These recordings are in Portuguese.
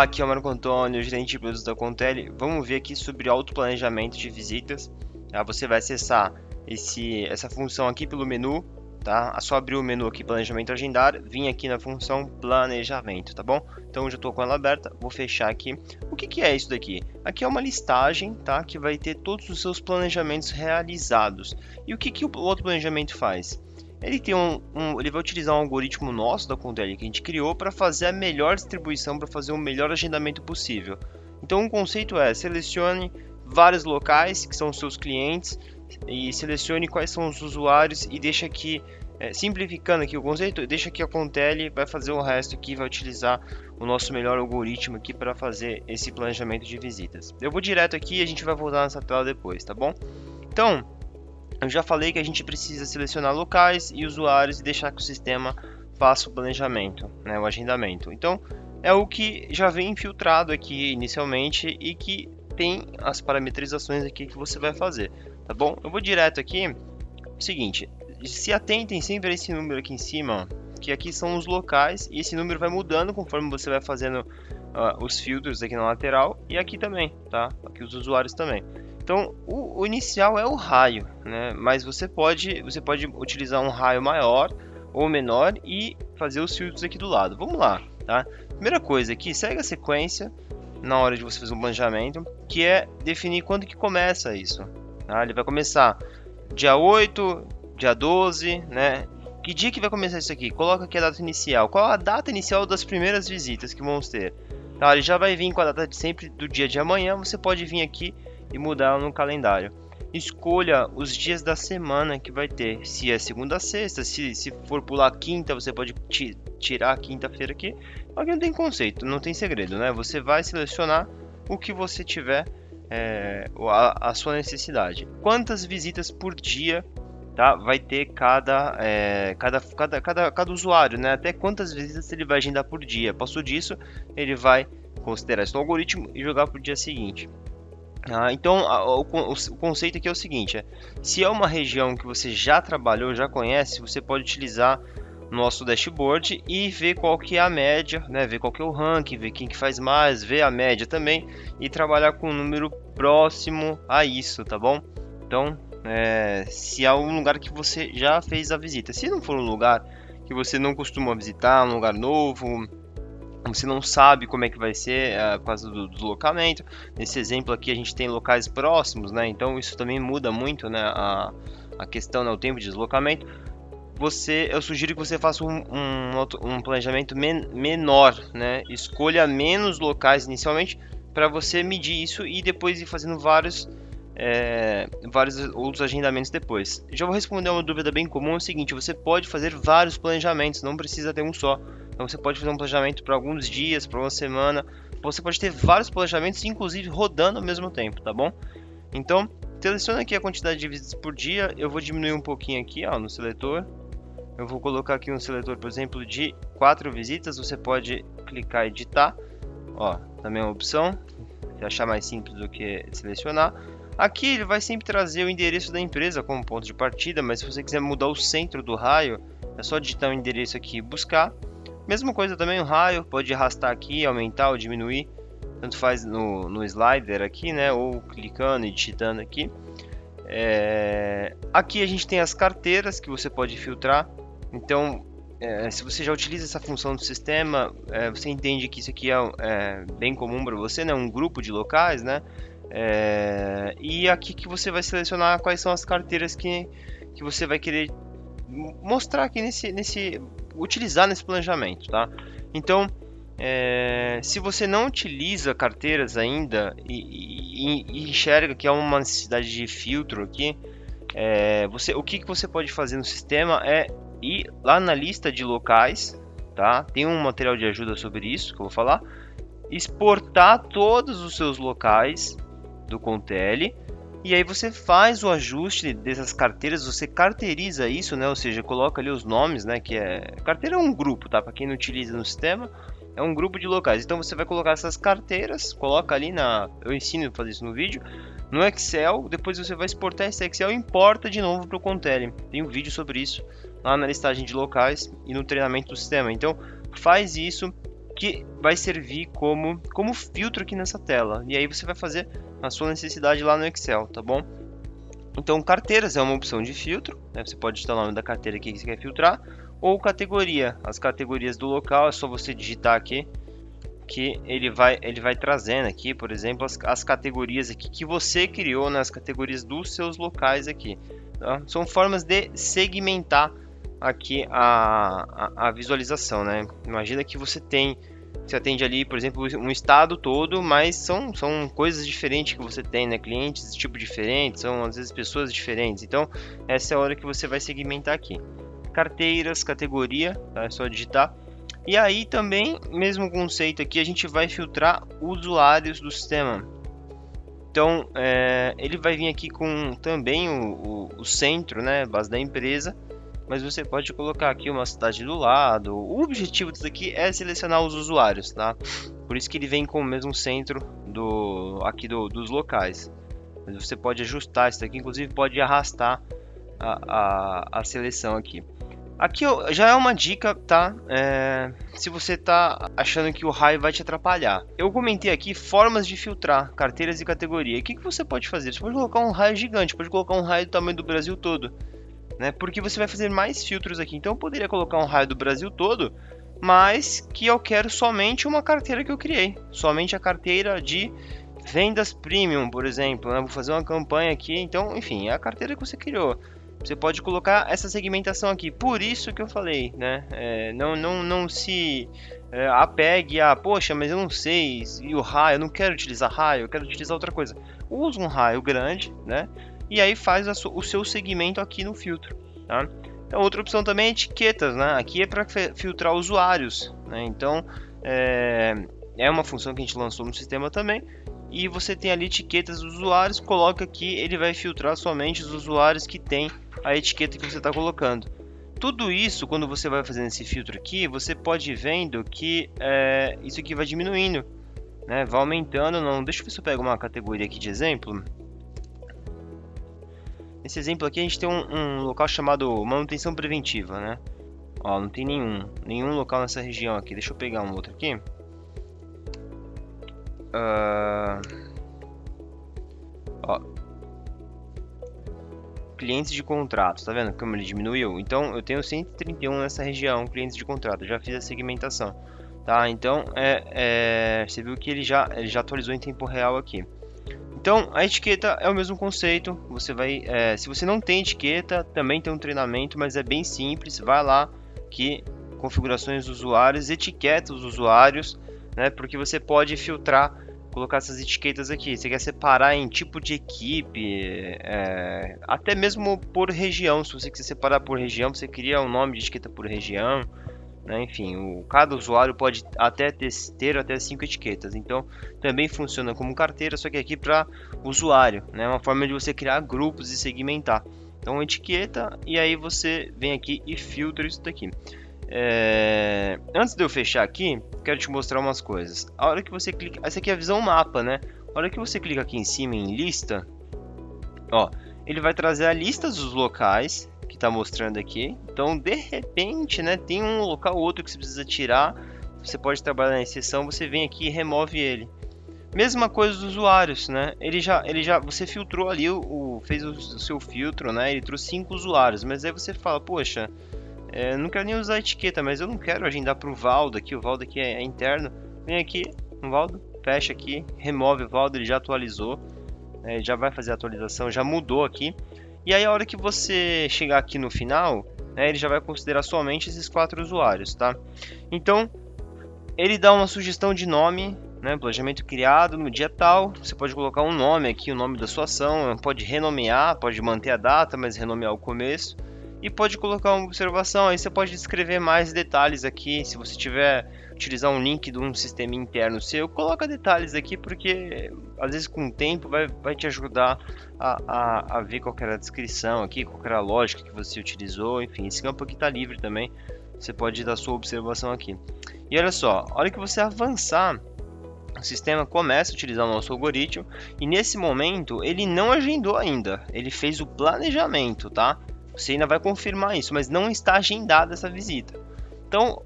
Aqui é o Marco Antônio, gerente de produtos da Contele. Vamos ver aqui sobre autoplanejamento de visitas. Tá? Você vai acessar esse, essa função aqui pelo menu, tá? É só abrir o menu aqui, planejamento agendar, vim aqui na função planejamento, tá bom? Então já estou com ela aberta, vou fechar aqui. O que, que é isso daqui? Aqui é uma listagem, tá? Que vai ter todos os seus planejamentos realizados. E o que, que o outro planejamento faz? Ele tem um, um, ele vai utilizar um algoritmo nosso da Contele que a gente criou para fazer a melhor distribuição, para fazer o melhor agendamento possível. Então o conceito é selecione vários locais que são os seus clientes e selecione quais são os usuários e deixa aqui é, simplificando aqui o conceito, deixa que a Contele vai fazer o resto aqui, vai utilizar o nosso melhor algoritmo aqui para fazer esse planejamento de visitas. Eu vou direto aqui e a gente vai voltar nessa tela depois, tá bom? Então, eu já falei que a gente precisa selecionar locais e usuários e deixar que o sistema faça o planejamento, né, o agendamento. Então, é o que já vem infiltrado aqui inicialmente e que tem as parametrizações aqui que você vai fazer, tá bom? Eu vou direto aqui, seguinte, se atentem sempre a esse número aqui em cima, que aqui são os locais e esse número vai mudando conforme você vai fazendo uh, os filtros aqui na lateral e aqui também, tá? Aqui os usuários também. Então, o, o, inicial é o raio, né? Mas você pode, você pode utilizar um raio maior ou menor e fazer os filtros aqui do lado. Vamos lá, tá? Primeira coisa aqui, segue a sequência na hora de você fazer um planejamento, que é definir quando que começa isso. Tá? Ele vai começar dia 8, dia 12, né? Que dia que vai começar isso aqui? Coloca aqui a data inicial. Qual a data inicial das primeiras visitas que vamos ter? Tá, ele já vai vir com a data de sempre do dia de amanhã. Você pode vir aqui e mudar no calendário. Escolha os dias da semana que vai ter, se é segunda a sexta, se, se for pular quinta, você pode tirar a quinta-feira aqui. Aqui não tem conceito, não tem segredo, né? Você vai selecionar o que você tiver é, a, a, sua necessidade. Quantas visitas por dia tá, vai ter cada, é, cada, cada, cada, cada usuário, né? Até quantas visitas ele vai agendar por dia. Passou disso, ele vai considerar isso no algoritmo e jogar para o dia seguinte. Ah, então, o, o, conceito aqui é o seguinte: é, se é uma região que você já trabalhou, já conhece, você pode utilizar nosso dashboard e ver qual que é a média, né? ver qual que é o ranking, ver quem que faz mais, ver a média também e trabalhar com um número próximo a isso, tá bom? Então, é, se é um lugar que você já fez a visita, se não for um lugar que você não costuma visitar, um lugar novo, você não sabe como é que vai ser uh, por causa do deslocamento. Nesse exemplo aqui a gente tem locais próximos, né? Então isso também muda muito, né? A, a questão, né? o tempo de deslocamento. Você, eu sugiro que você faça um, um, um planejamento men menor, né? Escolha menos locais inicialmente para você medir isso e depois ir fazendo vários é, vários outros agendamentos depois. Já vou responder uma dúvida bem comum: é o seguinte, você pode fazer vários planejamentos, não precisa ter um só. Então você pode fazer um planejamento para alguns dias, para uma semana. Você pode ter vários planejamentos, inclusive rodando ao mesmo tempo, tá bom? Então, seleciona aqui a quantidade de visitas por dia. Eu vou diminuir um pouquinho aqui ó, no seletor. Eu vou colocar aqui um seletor, por exemplo, de 4 visitas. Você pode clicar e editar. Ó, também é uma opção. Se achar mais simples do que selecionar. Aqui ele vai sempre trazer o endereço da empresa como ponto de partida, mas se você quiser mudar o centro do raio, é só digitar o endereço aqui e buscar. Mesma coisa também o raio, pode arrastar aqui, aumentar ou diminuir, tanto faz no, no slider aqui, né, ou clicando e digitando aqui. É... Aqui a gente tem as carteiras que você pode filtrar, então é, se você já utiliza essa função do sistema, é, você entende que isso aqui é, é bem comum para você, né? um grupo de locais, né? É, e aqui que você vai selecionar quais são as carteiras que, que você vai querer mostrar aqui nesse, nesse utilizar nesse planejamento, tá? Então, é, se você não utiliza carteiras ainda e, e, e, enxerga que há uma necessidade de filtro aqui, é, você, o que, que você pode fazer no sistema é ir lá na lista de locais, tá? Tem um material de ajuda sobre isso que eu vou falar. Exportar todos os seus locais do Contele e aí você faz o ajuste dessas carteiras, você carteiriza isso, né? Ou seja, coloca ali os nomes, né? Que é carteira é um grupo, tá? Para quem não utiliza no sistema, é um grupo de locais. Então você vai colocar essas carteiras, coloca ali na, eu ensino a fazer isso no vídeo, no Excel. Depois você vai exportar esse Excel e importa de novo para o Contele. Tem um vídeo sobre isso lá na listagem de locais e no treinamento do sistema. Então faz isso que vai servir como, como filtro aqui nessa tela. E aí você vai fazer a sua necessidade lá no Excel, tá bom? Então, carteiras é uma opção de filtro, né? você pode digitar o nome da carteira aqui que você quer filtrar, ou categoria, as categorias do local, é só você digitar aqui, que ele vai, ele vai trazendo aqui, por exemplo, as, as categorias aqui que você criou nas categorias dos seus locais aqui. Tá? São formas de segmentar aqui a, a, a, visualização, né? Imagina que você tem, você atende ali, por exemplo, um estado todo, mas são, são coisas diferentes que você tem, né? Clientes de tipo diferente, são às vezes pessoas diferentes. Então, essa é a hora que você vai segmentar aqui. Carteiras, categoria, tá? É só digitar. E aí também, mesmo conceito aqui, a gente vai filtrar usuários do sistema. Então, é, ele vai vir aqui com também o, o, o centro, né, base da empresa, mas você pode colocar aqui uma cidade do lado. O objetivo disso aqui é selecionar os usuários, tá? Por isso que ele vem com o mesmo centro do aqui do, dos locais. Mas você pode ajustar isso aqui, inclusive pode arrastar a, a, a seleção aqui. Aqui já é uma dica, tá? É, se você tá achando que o raio vai te atrapalhar. Eu comentei aqui formas de filtrar carteiras e categoria. O que, que você pode fazer? Você pode colocar um raio gigante, pode colocar um raio do tamanho do Brasil todo né? Porque você vai fazer mais filtros aqui. Então eu poderia colocar um raio do Brasil todo, mas que eu quero somente uma carteira que eu criei, somente a carteira de vendas premium, por exemplo. Né? Vou fazer uma campanha aqui, então, enfim, é a carteira que você criou. Você pode colocar essa segmentação aqui. Por isso que eu falei, né? É, não, não, não se é, apegue a, poxa, mas eu não sei, e o raio, eu não quero utilizar raio, eu quero utilizar outra coisa. Usa um raio grande, né? E aí faz o seu segmento aqui no filtro. Tá? Então, outra opção também é etiquetas, né? Aqui é para filtrar usuários, né? Então, é, é uma função que a gente lançou no sistema também. E você tem ali etiquetas dos usuários, coloca aqui, ele vai filtrar somente os usuários que tem a etiqueta que você está colocando. Tudo isso, quando você vai fazendo esse filtro aqui, você pode ir vendo que é, isso aqui vai diminuindo, né? vai aumentando. Não, deixa eu ver se eu pego uma categoria aqui de exemplo. Nesse exemplo aqui a gente tem um, um, local chamado manutenção preventiva, né? Ó, não tem nenhum, nenhum local nessa região aqui. Deixa eu pegar um outro aqui. Uh... Ó. Clientes de contrato, tá vendo como ele diminuiu? Então eu tenho 131 nessa região, clientes de contrato. Já fiz a segmentação, tá? Então é, é... você viu que ele já, ele já atualizou em tempo real aqui. Então, a etiqueta é o mesmo conceito. Você vai, é, se você não tem etiqueta, também tem um treinamento, mas é bem simples. Vai lá que configurações usuários, etiqueta os usuários, né? Porque você pode filtrar, colocar essas etiquetas aqui. Você quer separar em tipo de equipe, é, até mesmo por região. Se você quiser separar por região, você cria um nome de etiqueta por região. Né? Enfim, o, cada usuário pode até ter, ter até cinco etiquetas. Então, também funciona como carteira, só que aqui para usuário, né? Uma forma de você criar grupos e segmentar. Então, etiqueta e aí você vem aqui e filtra isso daqui. É... Antes de eu fechar aqui, quero te mostrar umas coisas. A hora que você clica, essa aqui é a visão mapa, né? A hora que você clica aqui em cima em lista, ó, ele vai trazer a lista dos locais que está mostrando aqui. Então, de repente, né, tem um local ou outro que você precisa tirar. Você pode trabalhar na exceção, você vem aqui e remove ele. Mesma coisa dos usuários, né? Ele já, ele já, você filtrou ali o, o fez o, o, seu filtro, né? Ele trouxe cinco usuários, mas aí você fala, poxa, é, não quero nem usar a etiqueta, mas eu não quero agendar para o Valdo aqui. O Valdo aqui é, é interno. Vem aqui, Valdo, fecha aqui, remove o Valdo, ele já atualizou, é, já vai fazer a atualização, já mudou aqui. E aí a hora que você chegar aqui no final, né, ele já vai considerar somente esses quatro usuários, tá? Então, ele dá uma sugestão de nome, né, planejamento criado no dia tal, você pode colocar um nome aqui, o nome da sua ação, pode renomear, pode manter a data, mas renomear o começo, e pode colocar uma observação, aí você pode descrever mais detalhes aqui, se você tiver utilizar um link de um sistema interno seu, coloca detalhes aqui, porque às vezes com o tempo vai, vai te ajudar a, a, a ver qual era a descrição aqui, qual era a lógica que você utilizou, enfim, esse campo aqui está livre também, você pode dar sua observação aqui. E olha só, a hora que você avançar, o sistema começa a utilizar o nosso algoritmo e nesse momento ele não agendou ainda, ele fez o planejamento, tá? Você ainda vai confirmar isso, mas não está agendada essa visita. Então,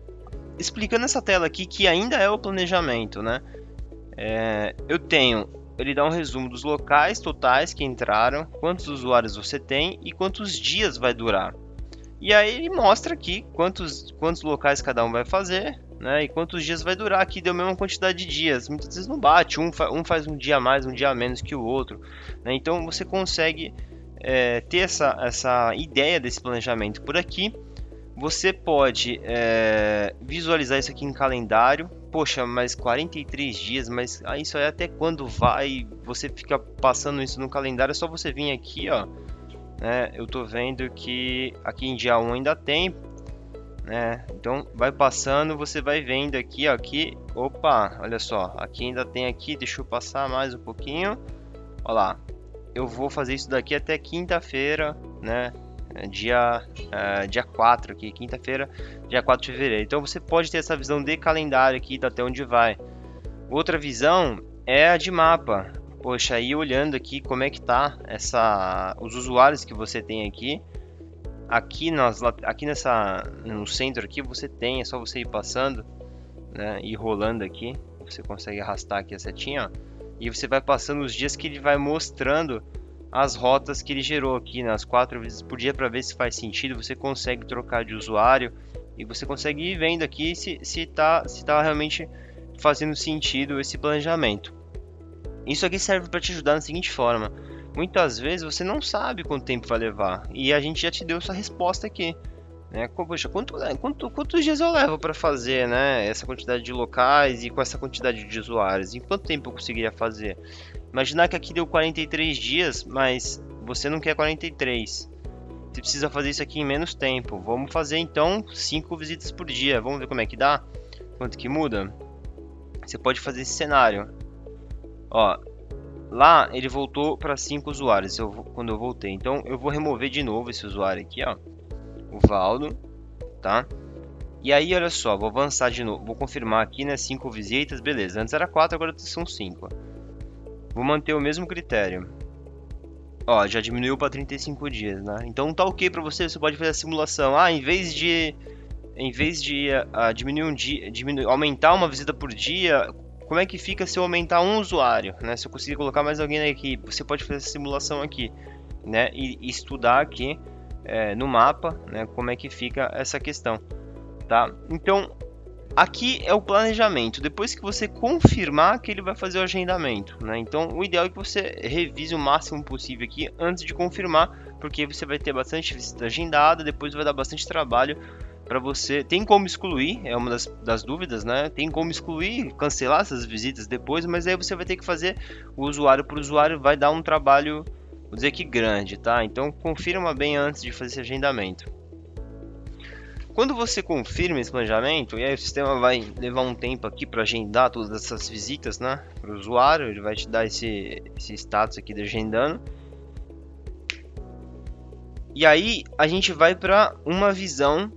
explicando essa tela aqui que ainda é o planejamento, né? É, eu tenho, ele dá um resumo dos locais totais que entraram, quantos usuários você tem e quantos dias vai durar. E aí ele mostra aqui quantos, quantos locais cada um vai fazer, né? E quantos dias vai durar. Aqui deu a mesma quantidade de dias. Muitas vezes não bate, um, fa um faz um dia mais, um dia menos que o outro. Né? Então você consegue é, ter essa, essa ideia desse planejamento por aqui. Você pode é, visualizar isso aqui em calendário. Poxa, mas 43 dias, mas isso aí até quando vai? Você fica passando isso no calendário, é só você vir aqui, ó. Né? Eu tô vendo que aqui em dia 1 ainda tem, né? Então vai passando, você vai vendo aqui, ó, aqui, opa, olha só, aqui ainda tem aqui, deixa eu passar mais um pouquinho. Olha lá, eu vou fazer isso daqui até quinta-feira, né? É, dia, uh, dia 4 aqui, quinta-feira, dia 4 de fevereiro. Então você pode ter essa visão de calendário aqui, até onde vai. Outra visão é a de mapa. Poxa, aí olhando aqui como é que tá essa, os usuários que você tem aqui. Aqui, nas, aqui nessa, no centro aqui você tem, é só você ir passando, né, e rolando aqui. Você consegue arrastar aqui a setinha, ó e você vai passando os dias que ele vai mostrando as rotas que ele gerou aqui nas quatro vezes por dia para ver se faz sentido. Você consegue trocar de usuário e você consegue ir vendo aqui se está se tá realmente fazendo sentido esse planejamento. Isso aqui serve para te ajudar da seguinte forma: muitas vezes você não sabe quanto tempo vai levar e a gente já te deu essa resposta aqui. Né? Poxa, quanto, quanto, quantos dias eu levo para fazer né, essa quantidade de locais e com essa quantidade de usuários? Em quanto tempo eu conseguiria fazer? Imaginar que aqui deu 43 dias, mas você não quer 43. Você precisa fazer isso aqui em menos tempo. Vamos fazer então 5 visitas por dia. Vamos ver como é que dá? Quanto que muda? Você pode fazer esse cenário. Ó, lá ele voltou para 5 usuários eu, quando eu voltei. Então eu vou remover de novo esse usuário aqui, ó o Valdo, tá? E aí, olha só, vou avançar de novo, vou confirmar aqui, né, 5 visitas, beleza. Antes era 4, agora são 5. Vou manter o mesmo critério. Ó, já diminuiu para 35 dias, né? Então tá ok para você, você pode fazer a simulação. Ah, em vez de em vez de uh, diminuir um dia, diminuir, aumentar uma visita por dia, como é que fica se eu aumentar um usuário, né? Se eu conseguir colocar mais alguém na equipe, você pode fazer essa simulação aqui, né? E, e estudar aqui é, no mapa, né, como é que fica essa questão, tá? Então, aqui é o planejamento. Depois que você confirmar que ele vai fazer o agendamento, né? Então, o ideal é que você revise o máximo possível aqui antes de confirmar, porque você vai ter bastante visita agendada, depois vai dar bastante trabalho para você. Tem como excluir, é uma das, das, dúvidas, né? Tem como excluir, cancelar essas visitas depois, mas aí você vai ter que fazer o usuário por usuário, vai dar um trabalho vou dizer que grande, tá? Então confirma bem antes de fazer esse agendamento. Quando você confirma esse planejamento, e aí o sistema vai levar um tempo aqui para agendar todas essas visitas, né? Para o usuário, ele vai te dar esse, esse status aqui de agendando. E aí a gente vai para uma visão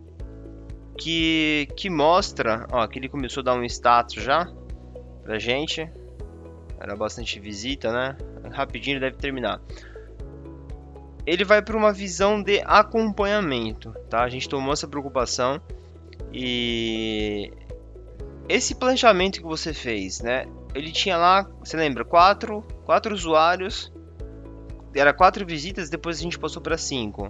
que, que mostra, ó, que ele começou a dar um status já pra gente. Era bastante visita, né? Rapidinho ele deve terminar ele vai para uma visão de acompanhamento, tá? A gente tomou essa preocupação e esse planejamento que você fez, né? Ele tinha lá, você lembra, quatro, quatro usuários, era quatro visitas, depois a gente passou para cinco.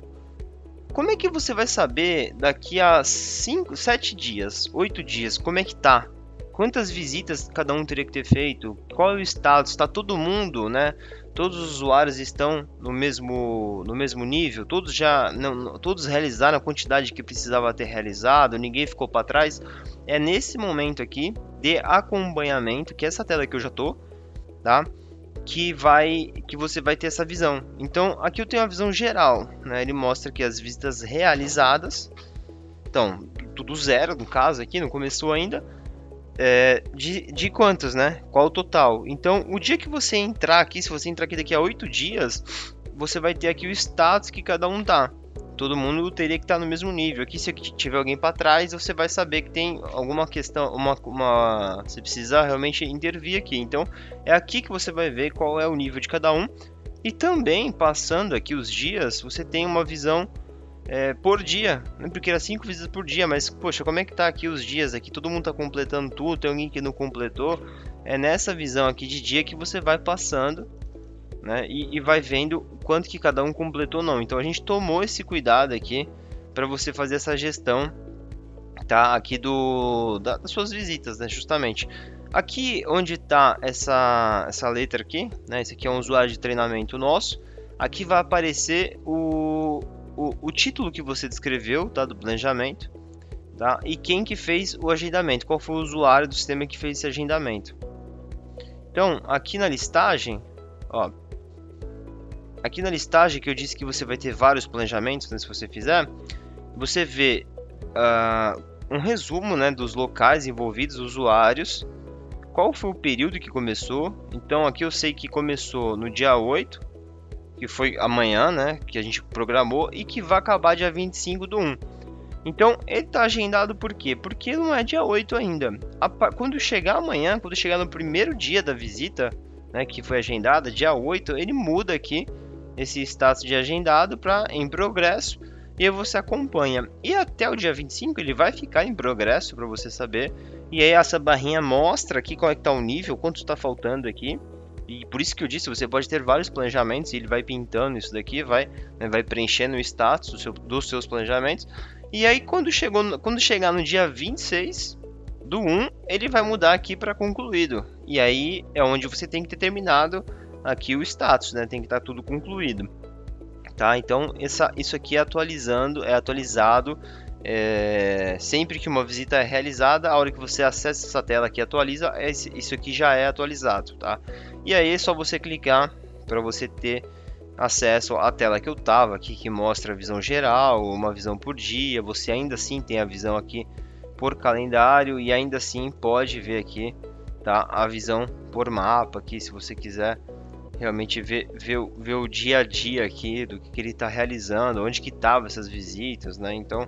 Como é que você vai saber daqui a cinco, sete dias, oito dias, como é que tá? Quantas visitas cada um teria que ter feito? Qual é o status? Está todo mundo, né? Todos os usuários estão no mesmo, no mesmo nível, todos já não, todos realizaram a quantidade que precisava ter realizado, ninguém ficou para trás. É nesse momento aqui de acompanhamento, que é essa tela que eu já tô, tá? Que vai que você vai ter essa visão. Então, aqui eu tenho a visão geral, né? Ele mostra que as visitas realizadas, então, tudo zero no caso aqui, não começou ainda é, de, de quantos, né? Qual o total? Então, o dia que você entrar aqui, se você entrar aqui daqui a oito dias, você vai ter aqui o status que cada um tá. Todo mundo teria que estar tá no mesmo nível. Aqui, se tiver alguém para trás, você vai saber que tem alguma questão, uma, uma, você precisa realmente intervir aqui. Então, é aqui que você vai ver qual é o nível de cada um. E também, passando aqui os dias, você tem uma visão é, por dia, né? porque era 5 visitas por dia, mas poxa, como é que tá aqui os dias aqui? Todo mundo tá completando tudo, tem alguém que não completou. É nessa visão aqui de dia que você vai passando, né? E, e vai vendo quanto que cada um completou ou não. Então a gente tomou esse cuidado aqui para você fazer essa gestão, tá? Aqui do da, das suas visitas, né? Justamente. Aqui onde está essa, essa letra aqui, né? Esse aqui é um usuário de treinamento nosso. Aqui vai aparecer o, o, o título que você descreveu, tá? Do planejamento, tá? E quem que fez o agendamento, qual foi o usuário do sistema que fez esse agendamento. Então, aqui na listagem, ó, aqui na listagem que eu disse que você vai ter vários planejamentos, né, se você fizer, você vê uh, um resumo né, dos locais envolvidos, usuários, qual foi o período que começou. Então aqui eu sei que começou no dia 8, que foi amanhã, né? Que a gente programou e que vai acabar dia 25 do 1. Então, ele está agendado por quê? Porque não é dia 8 ainda. Quando chegar amanhã, quando chegar no primeiro dia da visita, né, que foi agendada, dia 8, ele muda aqui esse status de agendado para em progresso e você acompanha. E até o dia 25 ele vai ficar em progresso para você saber. E aí essa barrinha mostra aqui qual é que tá o nível, quanto está faltando aqui. E por isso que eu disse, você pode ter vários planejamentos e ele vai pintando isso daqui, vai, né, vai preenchendo o status do seu, dos seus planejamentos. E aí quando, chegou, quando chegar no dia 26 do 1, ele vai mudar aqui para concluído. E aí é onde você tem que ter terminado aqui o status, né? Tem que estar tá tudo concluído. Tá? Então essa, isso aqui é atualizando, é atualizado é, sempre que uma visita é realizada, a hora que você acessa essa tela que atualiza, isso aqui já é atualizado, tá? E aí é só você clicar para você ter acesso à tela que eu tava aqui, que mostra a visão geral, uma visão por dia. Você ainda assim tem a visão aqui por calendário e ainda assim pode ver aqui, tá? A visão por mapa aqui, se você quiser realmente ver, ver, ver o dia a dia aqui do que, que ele está realizando, onde que estavam essas visitas, né? Então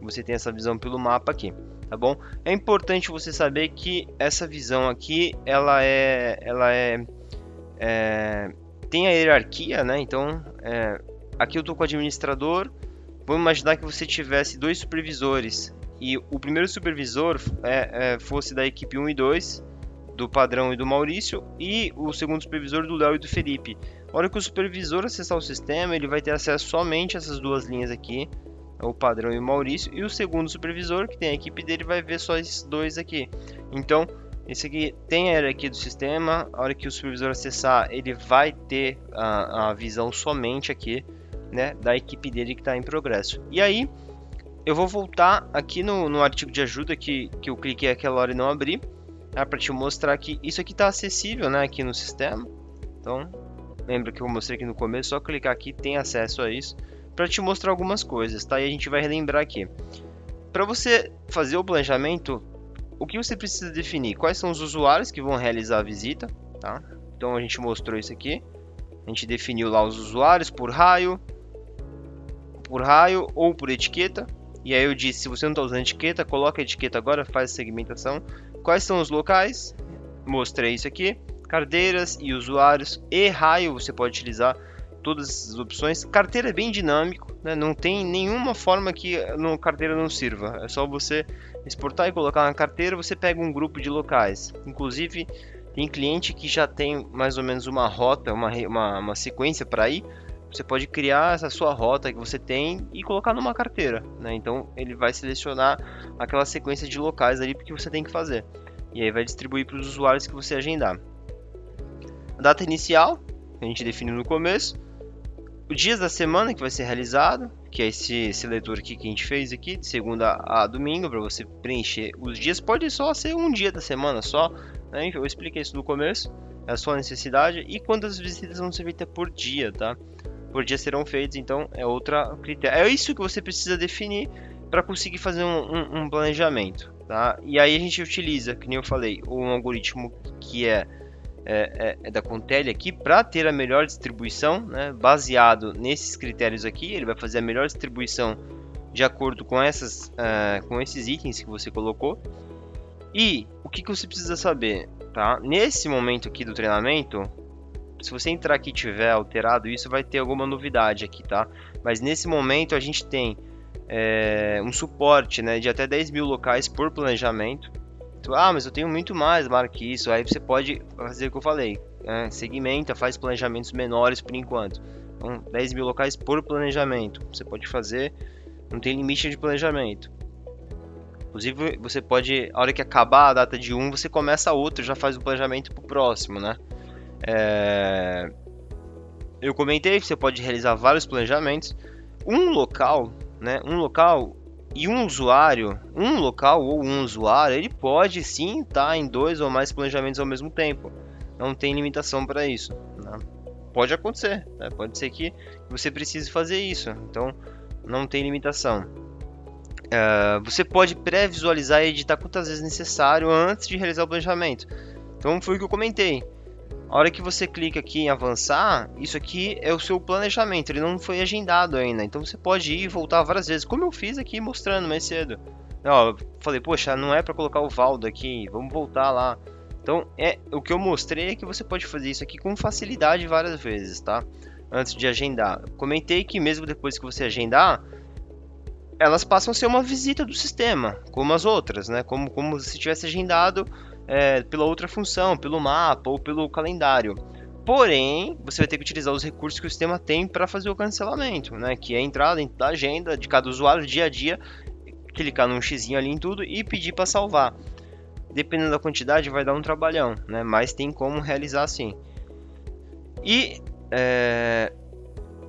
você tem essa visão pelo mapa aqui, tá bom? É importante você saber que essa visão aqui, ela é, ela é, é tem a hierarquia, né? Então, é, aqui eu estou com o administrador. Vamos imaginar que você tivesse dois supervisores e o primeiro supervisor é, é, fosse da equipe 1 e 2, do Padrão e do Maurício, e o segundo supervisor do Léo e do Felipe. A hora que o supervisor acessar o sistema, ele vai ter acesso somente a essas duas linhas aqui, o padrão e o Maurício, e o segundo supervisor, que tem a equipe dele, vai ver só esses dois aqui. Então, esse aqui tem a hierarquia do sistema, a hora que o supervisor acessar, ele vai ter a, a visão somente aqui, né, da equipe dele que está em progresso. E aí, eu vou voltar aqui no, no artigo de ajuda que, que eu cliquei aquela hora e não abri, tá, para te mostrar que isso aqui está acessível, né, aqui no sistema. Então, lembra que eu mostrei aqui no começo, só clicar aqui tem acesso a isso para te mostrar algumas coisas, tá? E a gente vai relembrar aqui. Para você fazer o planejamento, o que você precisa definir? Quais são os usuários que vão realizar a visita, tá? Então a gente mostrou isso aqui. A gente definiu lá os usuários por raio, por raio ou por etiqueta. E aí eu disse, se você não está usando etiqueta, coloca a etiqueta agora, faz a segmentação. Quais são os locais? Mostrei isso aqui. Cadeiras e usuários e raio você pode utilizar todas as opções. Carteira é bem dinâmico, né? não tem nenhuma forma que no carteira não sirva. É só você exportar e colocar na carteira, você pega um grupo de locais. Inclusive, tem cliente que já tem mais ou menos uma rota, uma, uma, uma sequência para ir. Você pode criar essa sua rota que você tem e colocar numa carteira. Né? Então, ele vai selecionar aquela sequência de locais ali que você tem que fazer. E aí vai distribuir para os usuários que você agendar. A data inicial, a gente definiu no começo o dias da semana que vai ser realizado, que é esse seletor aqui que a gente fez aqui, de segunda a domingo, para você preencher os dias. Pode só ser um dia da semana só, né? eu expliquei isso no começo, é a sua necessidade. E quantas visitas vão ser feitas por dia, tá? Por dia serão feitas, então é outra critério. É isso que você precisa definir para conseguir fazer um, um, um planejamento, tá? E aí a gente utiliza, que nem eu falei, um algoritmo que é é, é, é, da Contele aqui para ter a melhor distribuição, né, baseado nesses critérios aqui, ele vai fazer a melhor distribuição de acordo com, essas, uh, com esses itens que você colocou. E o que, que você precisa saber? Tá? Nesse momento aqui do treinamento, Se você entrar aqui e tiver alterado isso, vai ter alguma novidade aqui, tá? Mas nesse momento a gente tem é, um suporte né, de até 10 mil locais por planejamento. Então, ah, mas eu tenho muito mais, marque isso. Aí você pode fazer o que eu falei. Né? Segmenta, faz planejamentos menores por enquanto. Então, 10 mil locais por planejamento. Você pode fazer, não tem limite de planejamento. Inclusive, você pode, a hora que acabar a data de um, você começa outro, já faz o planejamento para o próximo, né? É... Eu comentei você pode realizar vários planejamentos. Um local, né? Um local e um usuário, um local ou um usuário, ele pode sim estar em dois ou mais planejamentos ao mesmo tempo. Não tem limitação para isso. Né? Pode acontecer, né? pode ser que você precise fazer isso. Então, não tem limitação. Uh, você pode pré-visualizar e editar quantas vezes necessário antes de realizar o planejamento. Então foi o que eu comentei. A hora que você clica aqui em avançar, isso aqui é o seu planejamento, ele não foi agendado ainda. Então você pode ir e voltar várias vezes, como eu fiz aqui mostrando mais cedo. Eu falei, poxa, não é para colocar o Valdo aqui, vamos voltar lá. Então, é, o que eu mostrei é que você pode fazer isso aqui com facilidade várias vezes, tá? Antes de agendar. Comentei que mesmo depois que você agendar, elas passam a ser uma visita do sistema, como as outras, né? Como, como se tivesse agendado é, pela outra função, pelo mapa ou pelo calendário. Porém, você vai ter que utilizar os recursos que o sistema tem para fazer o cancelamento, né? Que é entrar dentro da agenda de cada usuário dia a dia, clicar num x ali em tudo e pedir para salvar. Dependendo da quantidade, vai dar um trabalhão, né? Mas tem como realizar assim. E é,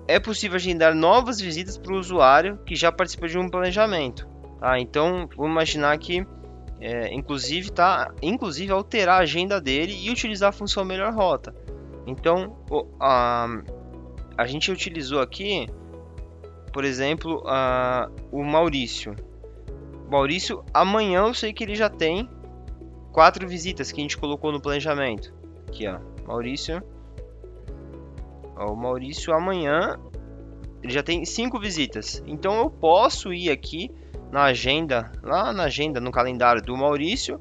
é possível agendar novas visitas para o usuário que já participa de um planejamento. Tá? Então, vamos imaginar que, é, inclusive, tá, inclusive, alterar a agenda dele e utilizar a função melhor rota. Então, a, a gente utilizou aqui, por exemplo, a, o Maurício. Maurício, amanhã eu sei que ele já tem quatro visitas que a gente colocou no planejamento. Aqui, ó, Maurício o Maurício amanhã ele já tem cinco visitas. Então eu posso ir aqui na agenda, lá na agenda, no calendário do Maurício.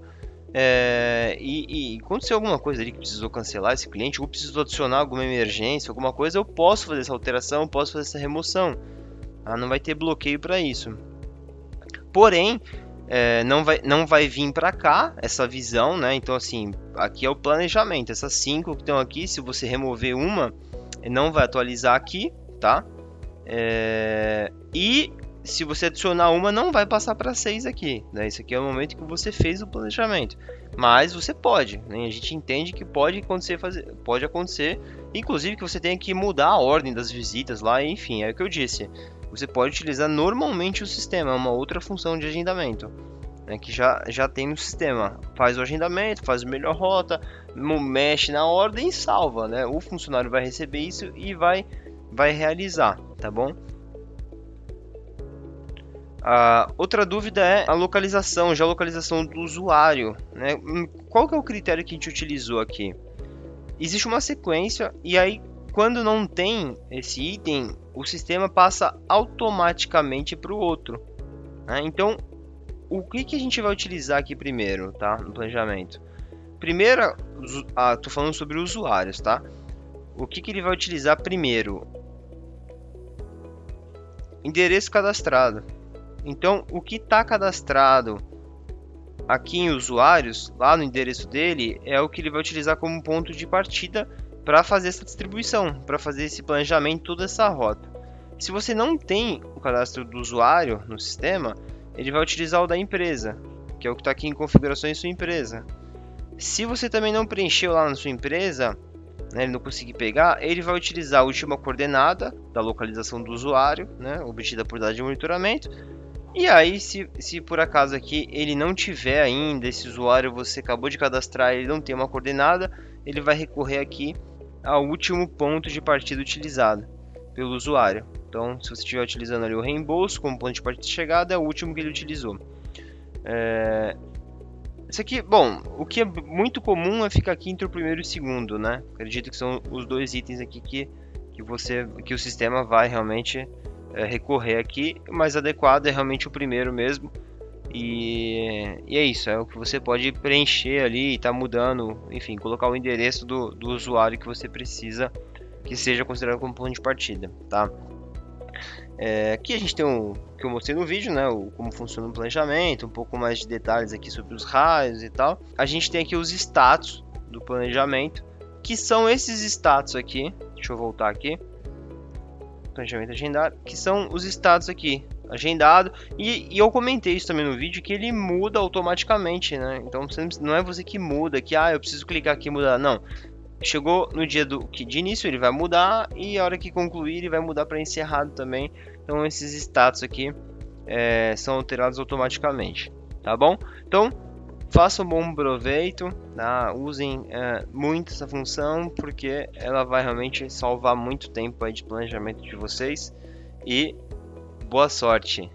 É, e, e acontecer alguma coisa ali que precisou cancelar esse cliente, ou precisou adicionar alguma emergência, alguma coisa, eu posso fazer essa alteração, posso fazer essa remoção. Ah, não vai ter bloqueio para isso. Porém, é, não, vai, não vai vir para cá essa visão, né? Então, assim, aqui é o planejamento. Essas cinco que estão aqui, se você remover uma, não vai atualizar aqui, tá? É... E se você adicionar uma, não vai passar para 6 aqui. Né? Isso aqui é o momento que você fez o planejamento. Mas você pode. Né? A gente entende que pode acontecer, fazer, pode acontecer. Inclusive que você tenha que mudar a ordem das visitas lá. Enfim, é o que eu disse. Você pode utilizar normalmente o sistema, uma outra função de agendamento. Né, que já, já tem no sistema. Faz o agendamento, faz a melhor rota, mexe na ordem e salva, né? O funcionário vai receber isso e vai, vai realizar, tá bom? A outra dúvida é a localização, já a localização do usuário, né? Hum, qual que é o critério que a gente utilizou aqui? Existe uma sequência e aí quando não tem esse item, o sistema passa automaticamente para o outro. Né? Então, o que, que a gente vai utilizar aqui primeiro, tá? No planejamento. Primeiro, ah, tô falando sobre usuários, tá? O que, que ele vai utilizar primeiro? Endereço cadastrado. Então, o que está cadastrado aqui em usuários, lá no endereço dele, é o que ele vai utilizar como ponto de partida para fazer essa distribuição, para fazer esse planejamento, toda essa rota. Se você não tem o cadastro do usuário no sistema, ele vai utilizar o da empresa, que é o que está aqui em configurações sua empresa. Se você também não preencheu lá na sua empresa, né, ele não conseguir pegar, ele vai utilizar a última coordenada da localização do usuário, né, obtida por dados de monitoramento. E aí, se, se por acaso aqui ele não tiver ainda esse usuário, você acabou de cadastrar, ele não tem uma coordenada, ele vai recorrer aqui ao último ponto de partida utilizado pelo usuário. Então, se você estiver utilizando ali o reembolso como ponto de partida de chegada, é o último que ele utilizou. É... Isso aqui, bom, o que é muito comum é ficar aqui entre o primeiro e o segundo, né? Acredito que são os dois itens aqui que, que, você, que o sistema vai realmente é, recorrer aqui. O mais adequado é realmente o primeiro mesmo, E, e, é isso, é o que você pode preencher ali, tá mudando, enfim, colocar o endereço do, do usuário que você precisa que seja considerado como ponto de partida, tá? É, aqui a gente tem o que eu mostrei no vídeo, né? O, como funciona o planejamento, um pouco mais de detalhes aqui sobre os raios e tal. A gente tem aqui os status do planejamento, que são esses status aqui. Deixa eu voltar aqui. Planejamento agendado, que são os status aqui, agendado. E, e, eu comentei isso também no vídeo, que ele muda automaticamente, né? Então não é você que muda, que ah, eu preciso clicar aqui e mudar. Não, chegou no dia do que de início ele vai mudar e a hora que concluir ele vai mudar para encerrado também. Então esses status aqui é, são alterados automaticamente, tá bom? Então façam um bom proveito, tá? usem é, muito essa função porque ela vai realmente salvar muito tempo de planejamento de vocês e boa sorte.